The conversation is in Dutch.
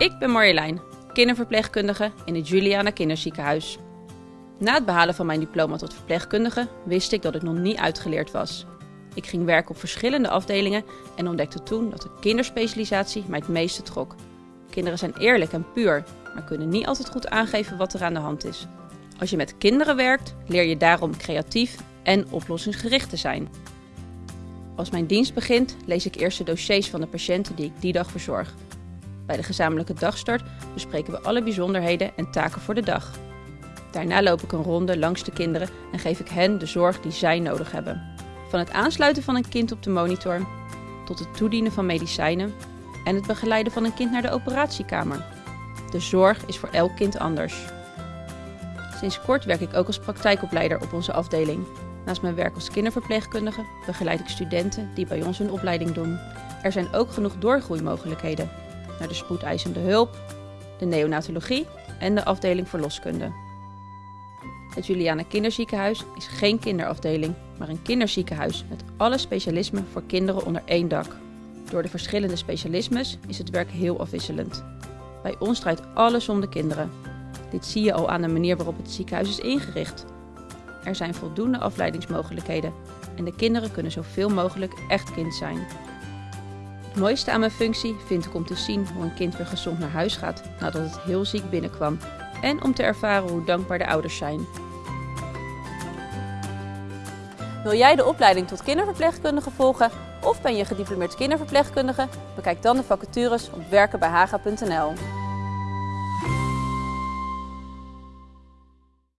Ik ben Marjolein, kinderverpleegkundige in het Juliana Kinderziekenhuis. Na het behalen van mijn diploma tot verpleegkundige wist ik dat ik nog niet uitgeleerd was. Ik ging werken op verschillende afdelingen en ontdekte toen dat de kinderspecialisatie mij het meeste trok. Kinderen zijn eerlijk en puur, maar kunnen niet altijd goed aangeven wat er aan de hand is. Als je met kinderen werkt, leer je daarom creatief en oplossingsgericht te zijn. Als mijn dienst begint, lees ik eerst de dossiers van de patiënten die ik die dag verzorg. Bij de gezamenlijke dagstart bespreken we alle bijzonderheden en taken voor de dag. Daarna loop ik een ronde langs de kinderen en geef ik hen de zorg die zij nodig hebben. Van het aansluiten van een kind op de monitor tot het toedienen van medicijnen en het begeleiden van een kind naar de operatiekamer. De zorg is voor elk kind anders. Sinds kort werk ik ook als praktijkopleider op onze afdeling. Naast mijn werk als kinderverpleegkundige begeleid ik studenten die bij ons hun opleiding doen. Er zijn ook genoeg doorgroeimogelijkheden naar de spoedeisende hulp, de neonatologie en de afdeling verloskunde. Het Juliana Kinderziekenhuis is geen kinderafdeling, maar een kinderziekenhuis met alle specialismen voor kinderen onder één dak. Door de verschillende specialismes is het werk heel afwisselend. Bij ons draait alles om de kinderen. Dit zie je al aan de manier waarop het ziekenhuis is ingericht. Er zijn voldoende afleidingsmogelijkheden en de kinderen kunnen zoveel mogelijk echt kind zijn. Het mooiste aan mijn functie vind ik om te zien hoe een kind weer gezond naar huis gaat nadat het heel ziek binnenkwam en om te ervaren hoe dankbaar de ouders zijn. Wil jij de opleiding tot kinderverpleegkundige volgen of ben je gediplomeerd kinderverpleegkundige? Bekijk dan de vacatures op werkenbijhaga.nl.